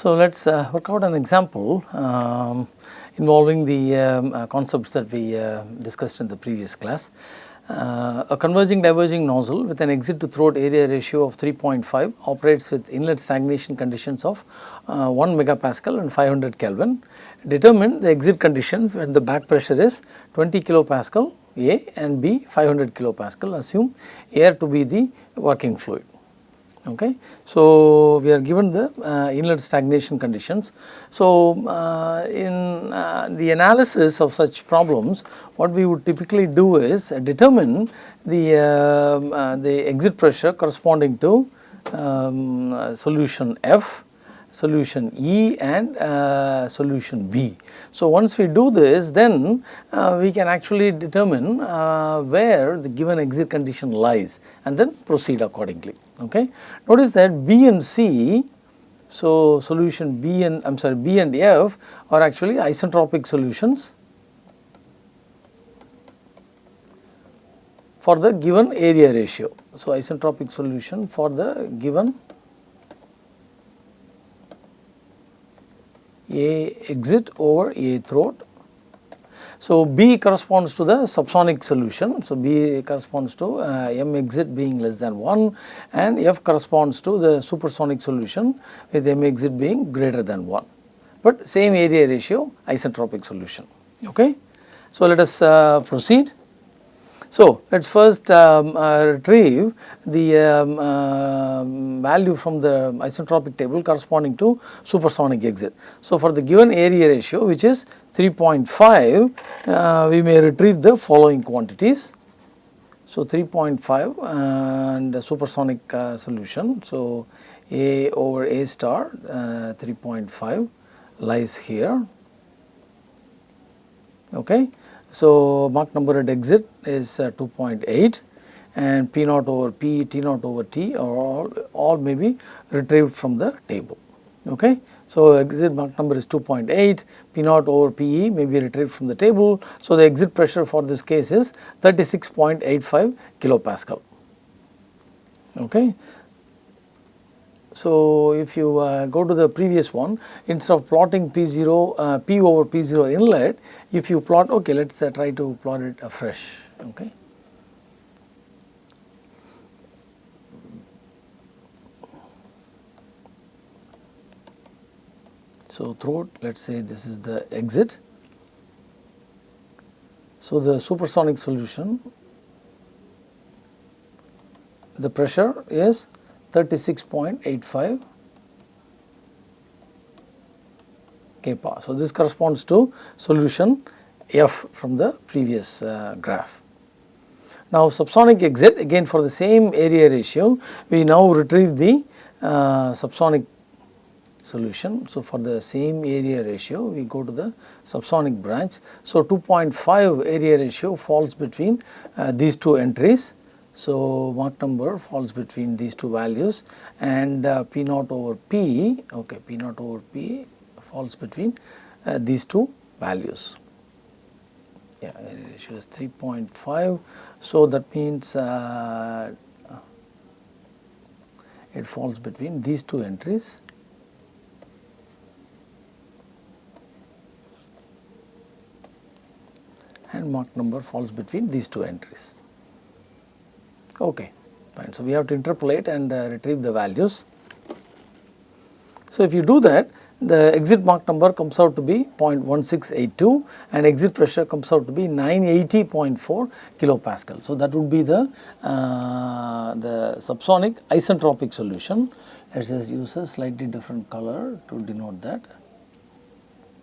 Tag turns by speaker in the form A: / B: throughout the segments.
A: So, let us uh, work out an example um, involving the um, uh, concepts that we uh, discussed in the previous class. Uh, a converging diverging nozzle with an exit to throat area ratio of 3.5 operates with inlet stagnation conditions of uh, 1 megapascal and 500 Kelvin. Determine the exit conditions when the back pressure is 20 kilopascal A and B 500 kilopascal assume air to be the working fluid okay. So, we are given the uh, inlet stagnation conditions. So, uh, in uh, the analysis of such problems what we would typically do is determine the, um, uh, the exit pressure corresponding to um, solution F solution E and uh, solution B. So, once we do this then uh, we can actually determine uh, where the given exit condition lies and then proceed accordingly. Okay. Notice that B and C, so solution B and I am sorry B and F are actually isentropic solutions for the given area ratio. So, isentropic solution for the given A exit over A throat. So, B corresponds to the subsonic solution. So, B corresponds to uh, M exit being less than 1 and F corresponds to the supersonic solution with M exit being greater than 1, but same area ratio isentropic solution. Okay. So, let us uh, proceed. So, let us first um, uh, retrieve the um, uh, value from the isentropic table corresponding to supersonic exit. So, for the given area ratio which is 3.5, uh, we may retrieve the following quantities. So, 3.5 and supersonic uh, solution. So, A over A star uh, 3.5 lies here. Okay. So, Mach number at exit is uh, 2.8 and P naught over P, T naught over T are all, all may be retrieved from the table. Okay. So, exit Mach number is 2.8, P naught over PE may be retrieved from the table. So, the exit pressure for this case is 36.85 kilopascal. Okay. So, if you uh, go to the previous one instead of plotting P0 uh, P over P0 inlet if you plot okay let us uh, try to plot it afresh okay. So, throat let us say this is the exit. So, the supersonic solution the pressure is 36.85 kPa. So, this corresponds to solution F from the previous uh, graph. Now, subsonic exit again for the same area ratio we now retrieve the uh, subsonic solution. So, for the same area ratio we go to the subsonic branch. So, 2.5 area ratio falls between uh, these two entries so, Mach number falls between these two values and uh, P naught over P, okay, P naught over P falls between uh, these two values. Yeah, ratio is 3.5. So, that means uh, it falls between these two entries. and Mach number falls between these two entries. Okay, fine. So, we have to interpolate and uh, retrieve the values. So, if you do that the exit Mach number comes out to be 0.1682 and exit pressure comes out to be 980.4 kilopascal. So, that would be the, uh, the subsonic isentropic solution. Let us just use a slightly different color to denote that.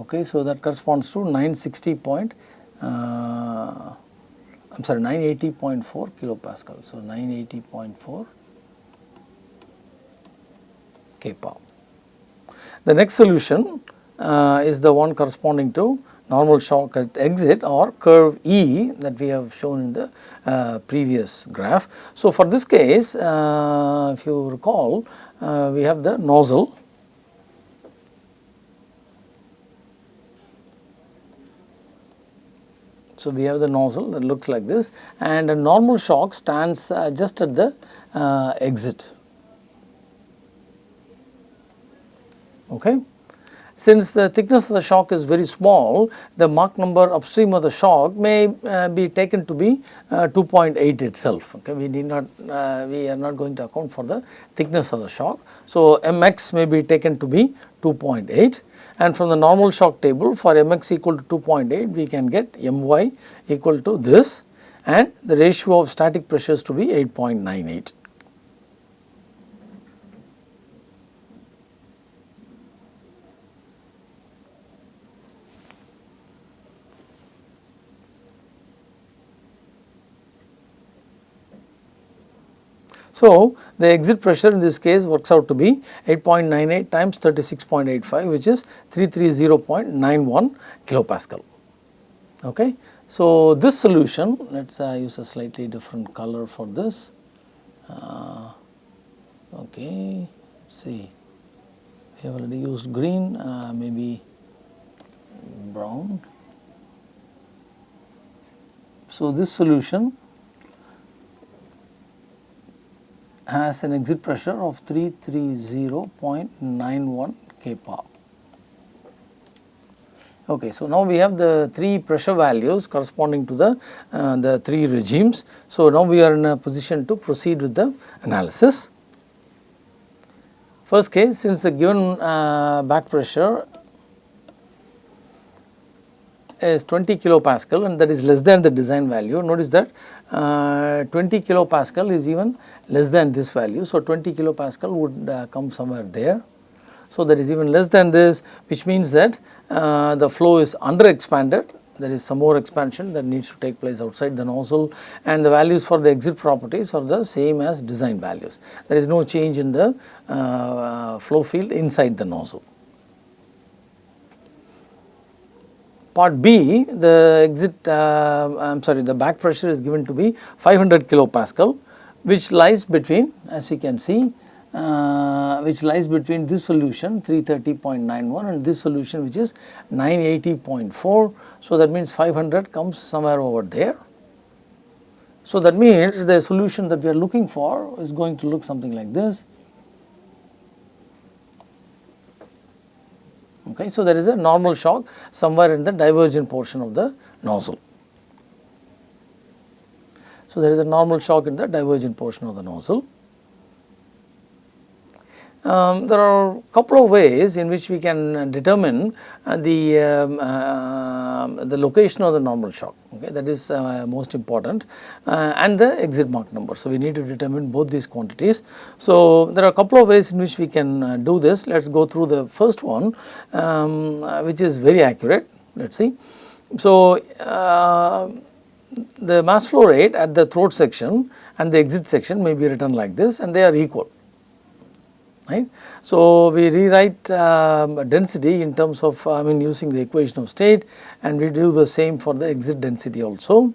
A: Okay, so, that corresponds to 960. Point, uh, I am sorry 980.4 kilopascal. So, 980.4 kPa. The next solution uh, is the one corresponding to normal shock at exit or curve E that we have shown in the uh, previous graph. So, for this case uh, if you recall uh, we have the nozzle So, we have the nozzle that looks like this and a normal shock stands uh, just at the uh, exit. Okay. Since the thickness of the shock is very small, the Mach number upstream of the shock may uh, be taken to be uh, 2.8 itself. Okay, we need not, uh, we are not going to account for the thickness of the shock. So, mx may be taken to be 2.8 and from the normal shock table for mx equal to 2.8 we can get my equal to this and the ratio of static pressures to be 8.98. So, the exit pressure in this case works out to be 8.98 times 36.85 which is 330.91 kilopascal. Okay. So, this solution let us uh, use a slightly different color for this. Uh, okay, see we have already used green uh, maybe brown. So, this solution has an exit pressure of 330.91 kPa. Okay, so now we have the three pressure values corresponding to the, uh, the three regimes. So now we are in a position to proceed with the analysis. First case, since the given uh, back pressure is 20 kilopascal and that is less than the design value. Notice that uh, 20 kilopascal is even less than this value. So, 20 kilopascal would uh, come somewhere there. So, that is even less than this which means that uh, the flow is under expanded there is some more expansion that needs to take place outside the nozzle and the values for the exit properties are the same as design values. There is no change in the uh, flow field inside the nozzle. Part B the exit uh, I am sorry the back pressure is given to be 500 kilopascal which lies between as you can see uh, which lies between this solution 330.91 and this solution which is 980.4. So, that means 500 comes somewhere over there. So, that means the solution that we are looking for is going to look something like this. Okay. So, there is a normal shock somewhere in the divergent portion of the nozzle. So, there is a normal shock in the divergent portion of the nozzle. Um, there are a couple of ways in which we can determine uh, the, um, uh, the location of the normal shock okay that is uh, most important uh, and the exit Mach number. So, we need to determine both these quantities. So, there are a couple of ways in which we can uh, do this let us go through the first one um, uh, which is very accurate let us see. So, the mass flow rate at the throat section and the exit section may be written like this and they are equal right. So, we rewrite um, density in terms of I mean using the equation of state and we do the same for the exit density also.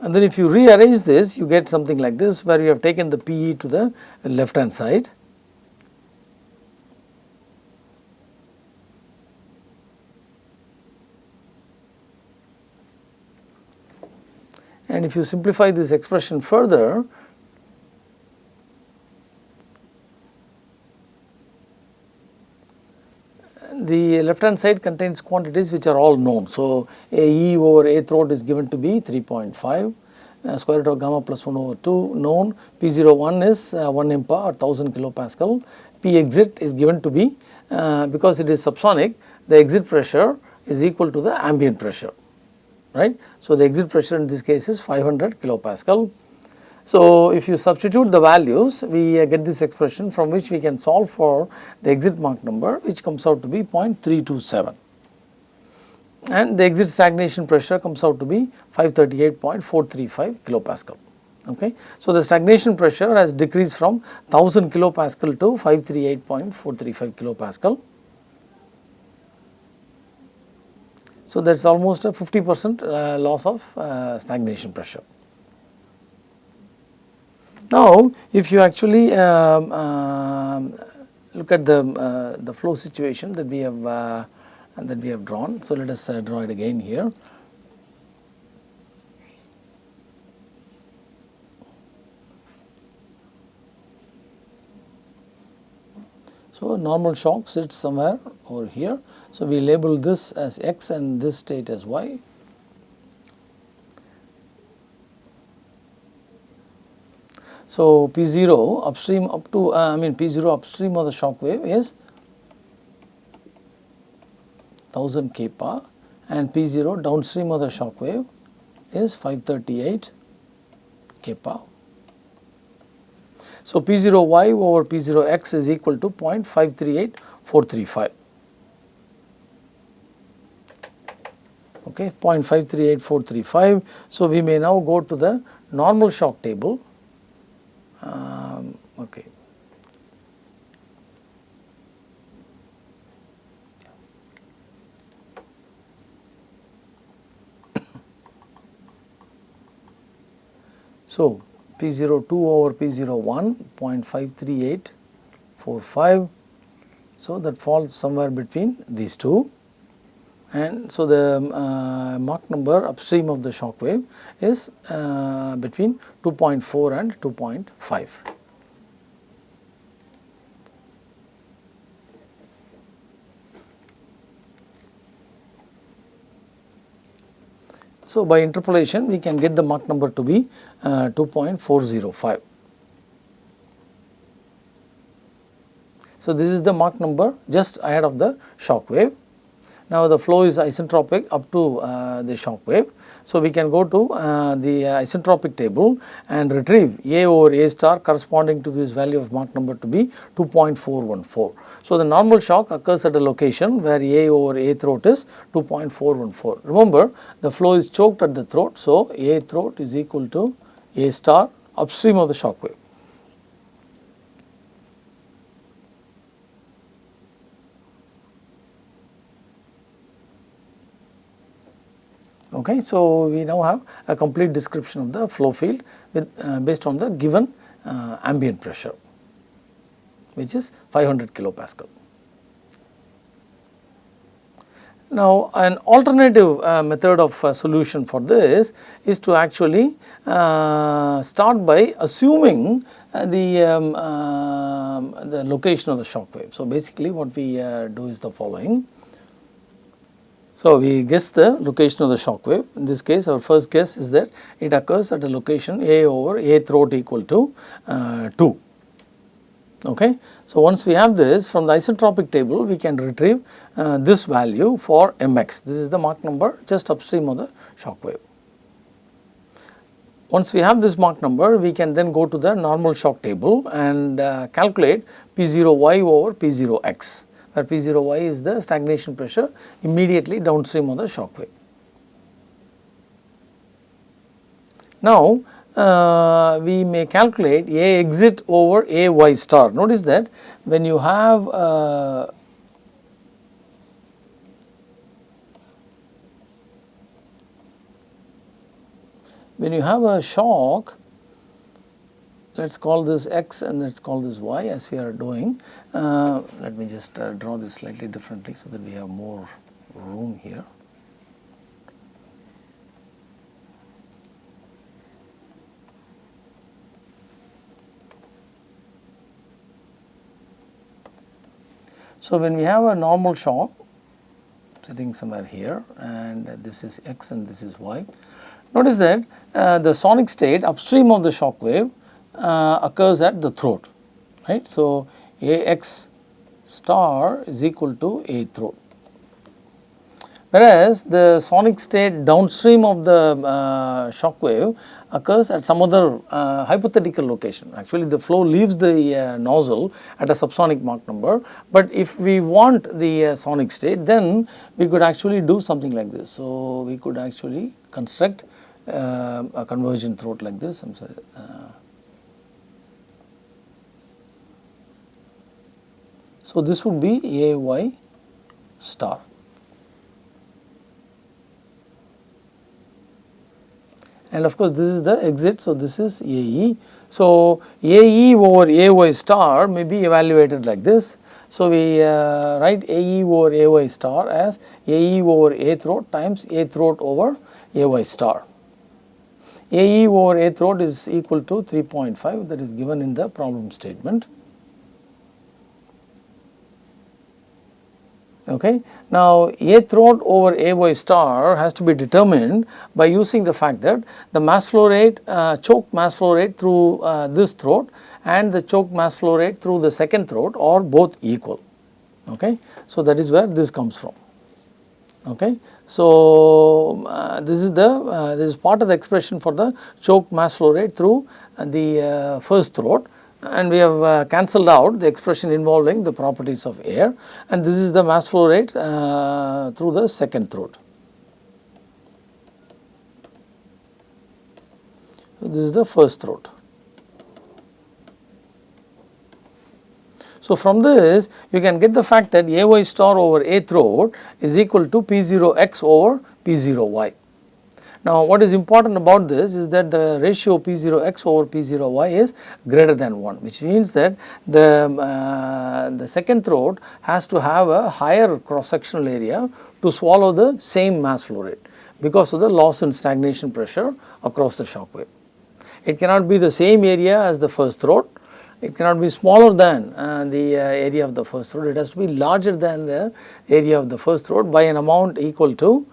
A: And then if you rearrange this you get something like this where you have taken the PE to the left hand side. And if you simplify this expression further the left hand side contains quantities which are all known. So, A E over A throat is given to be 3.5 uh, square root of gamma plus 1 over 2 known P01 is uh, 1 MPa or 1000 kilopascal P exit is given to be uh, because it is subsonic the exit pressure is equal to the ambient pressure right. So, the exit pressure in this case is 500 kilopascal so, if you substitute the values we uh, get this expression from which we can solve for the exit Mach number which comes out to be 0.327 and the exit stagnation pressure comes out to be 538.435 kilopascal. Okay. So, the stagnation pressure has decreased from 1000 kilopascal to 538.435 kilopascal. So, that is almost a 50 percent uh, loss of uh, stagnation pressure. Now, if you actually um, uh, look at the uh, the flow situation that we have uh, that we have drawn, so let us uh, draw it again here. So, normal shock sits somewhere over here. So, we label this as x and this state as y. So, P0 upstream up to uh, I mean P0 upstream of the shock wave is 1000 kPa and P0 downstream of the shock wave is 538 kPa. So, P0y over P0x is equal to 0.538435. Okay, 0.538435. So, we may now go to the normal shock table. Um, okay. So, P02 over P01 0.53845. So, that falls somewhere between these two and so the uh, Mach number upstream of the shock wave is uh, between 2.4 and 2.5. So, by interpolation we can get the Mach number to be uh, 2.405. So, this is the Mach number just ahead of the shock wave. Now, the flow is isentropic up to uh, the shock wave. So, we can go to uh, the uh, isentropic table and retrieve A over A star corresponding to this value of Mach number to be 2.414. So, the normal shock occurs at a location where A over A throat is 2.414. Remember the flow is choked at the throat. So, A throat is equal to A star upstream of the shock wave. Okay. So, we now have a complete description of the flow field with uh, based on the given uh, ambient pressure which is 500 kilopascal. Now, an alternative uh, method of uh, solution for this is to actually uh, start by assuming uh, the, um, um, the location of the shock wave. So, basically what we do is the following. So, we guess the location of the shock wave. In this case, our first guess is that it occurs at a location A over A throat equal to uh, 2. Okay. So, once we have this from the isentropic table, we can retrieve uh, this value for mx. This is the Mach number just upstream of the shock wave. Once we have this Mach number, we can then go to the normal shock table and uh, calculate P0y over P0x where P0y is the stagnation pressure immediately downstream of the shock wave. Now, uh, we may calculate A exit over A y star. Notice that when you have uh, when you have a shock let us call this x and let us call this y as we are doing. Uh, let me just uh, draw this slightly differently so that we have more room here. So, when we have a normal shock sitting somewhere here and this is x and this is y, notice that uh, the sonic state upstream of the shock wave uh, occurs at the throat right. So, Ax star is equal to A throat whereas the sonic state downstream of the uh, shock wave occurs at some other uh, hypothetical location. Actually the flow leaves the uh, nozzle at a subsonic Mach number, but if we want the uh, sonic state then we could actually do something like this. So, we could actually construct uh, a conversion throat like this I am sorry. So, this would be A y star. And of course, this is the exit. So, this is A e. So, A e over A y star may be evaluated like this. So, we uh, write A e over A y star as A e over A throat times A throat over A y star. A e over A throat is equal to 3.5 that is given in the problem statement. Okay. Now, A throat over A y star has to be determined by using the fact that the mass flow rate, uh, choke mass flow rate through uh, this throat and the choke mass flow rate through the second throat are both equal. Okay. So, that is where this comes from. Okay. So, uh, this is the uh, this is part of the expression for the choke mass flow rate through the uh, first throat and we have uh, cancelled out the expression involving the properties of air and this is the mass flow rate uh, through the second throat. So, this is the first throat. So, from this you can get the fact that A y star over A throat is equal to P 0 x over P 0 y. Now, what is important about this is that the ratio P0x over P0y is greater than 1 which means that the, uh, the second throat has to have a higher cross sectional area to swallow the same mass flow rate because of the loss in stagnation pressure across the shock wave. It cannot be the same area as the first throat, it cannot be smaller than uh, the uh, area of the first throat, it has to be larger than the area of the first throat by an amount equal to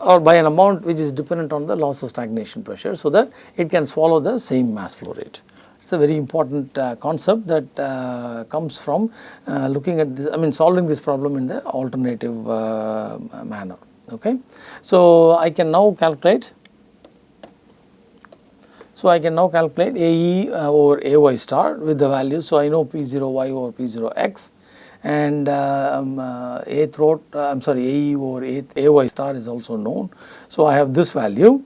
A: or by an amount which is dependent on the loss of stagnation pressure so that it can swallow the same mass flow rate. It is a very important uh, concept that uh, comes from uh, looking at this I mean solving this problem in the alternative uh, manner. Okay. So, I can now calculate so, I can now calculate AE uh, over AY star with the values. So, I know P0y over P0x and uh, um, uh, A throat uh, I am sorry AE over A, AY star is also known. So, I have this value.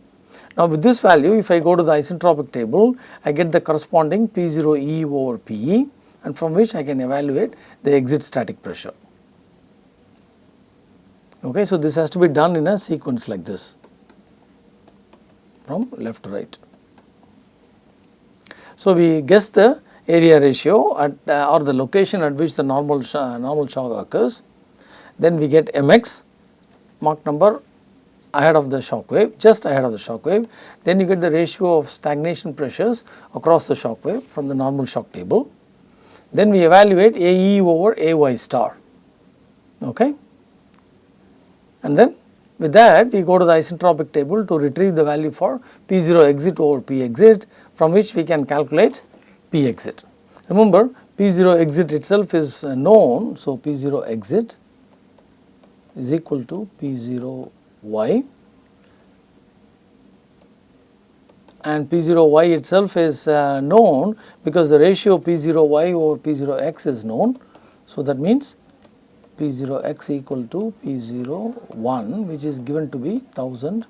A: Now, with this value if I go to the isentropic table I get the corresponding P0E over PE and from which I can evaluate the exit static pressure. Okay, so, this has to be done in a sequence like this from left to right. So, we guess the area ratio at uh, or the location at which the normal sh normal shock occurs. Then we get mx Mach number ahead of the shock wave just ahead of the shock wave. Then you get the ratio of stagnation pressures across the shock wave from the normal shock table. Then we evaluate AE over AY star okay. And then with that we go to the isentropic table to retrieve the value for P0 exit over P exit from which we can calculate P exit. Remember P0 exit itself is uh, known. So, P0 exit is equal to P0 y and P0 y itself is uh, known because the ratio P0 y over P0 x is known. So, that means P0 x equal to P0 1 which is given to be 1000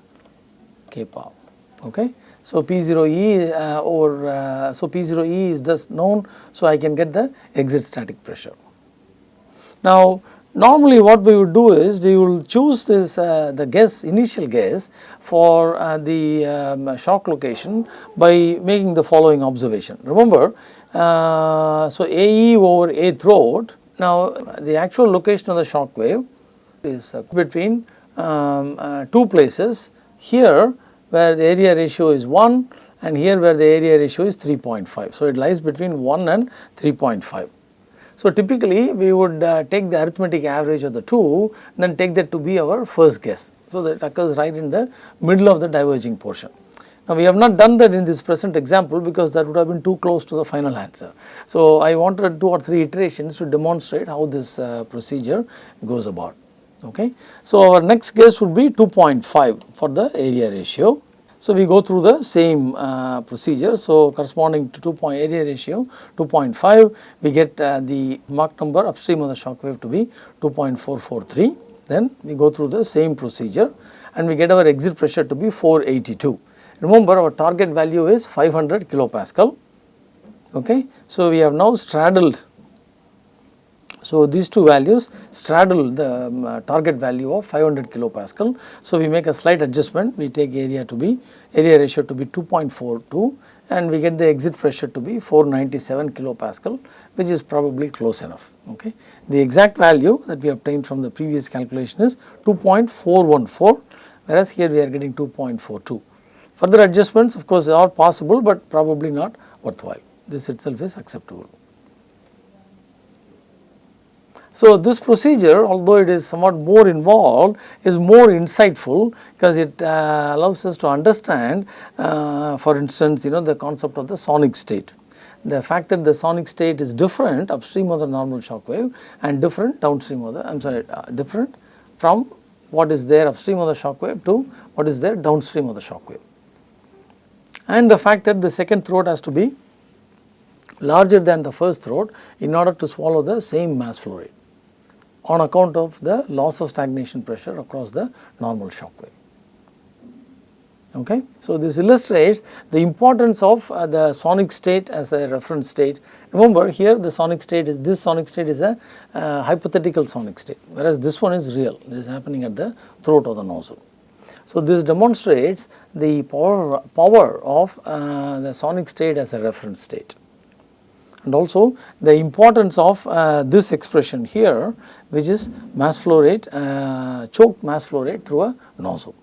A: kPa. Okay. So, P0E uh, or uh, so P0E is thus known. So, I can get the exit static pressure. Now, normally what we would do is we will choose this uh, the guess initial guess for uh, the um, shock location by making the following observation. Remember, uh, so AE over A throat. Now, the actual location of the shock wave is uh, between um, two places. Here where the area ratio is 1 and here where the area ratio is 3.5. So, it lies between 1 and 3.5. So, typically we would uh, take the arithmetic average of the two then take that to be our first guess. So, that occurs right in the middle of the diverging portion. Now, we have not done that in this present example because that would have been too close to the final answer. So, I wanted two or three iterations to demonstrate how this uh, procedure goes about okay. So, our next case would be 2.5 for the area ratio. So, we go through the same uh, procedure. So, corresponding to 2 point area ratio 2.5 we get uh, the Mach number upstream of the shock wave to be 2.443 then we go through the same procedure and we get our exit pressure to be 482. Remember our target value is 500 kilopascal okay. So, we have now straddled so, these two values straddle the um, uh, target value of 500 kilopascal. So, we make a slight adjustment we take area to be area ratio to be 2.42 and we get the exit pressure to be 497 kilopascal which is probably close enough. Okay. The exact value that we obtained from the previous calculation is 2.414 whereas here we are getting 2.42. Further adjustments of course are possible but probably not worthwhile this itself is acceptable. So, this procedure although it is somewhat more involved is more insightful because it uh, allows us to understand uh, for instance you know the concept of the sonic state. The fact that the sonic state is different upstream of the normal shock wave and different downstream of the I am sorry uh, different from what is there upstream of the shock wave to what is there downstream of the shock wave. And the fact that the second throat has to be larger than the first throat in order to swallow the same mass flow rate on account of the loss of stagnation pressure across the normal shock wave. Okay. So, this illustrates the importance of uh, the sonic state as a reference state. Remember here the sonic state is this sonic state is a uh, hypothetical sonic state whereas this one is real this is happening at the throat of the nozzle. So, this demonstrates the power, power of uh, the sonic state as a reference state and also the importance of uh, this expression here which is mass flow rate uh, choke mass flow rate through a nozzle.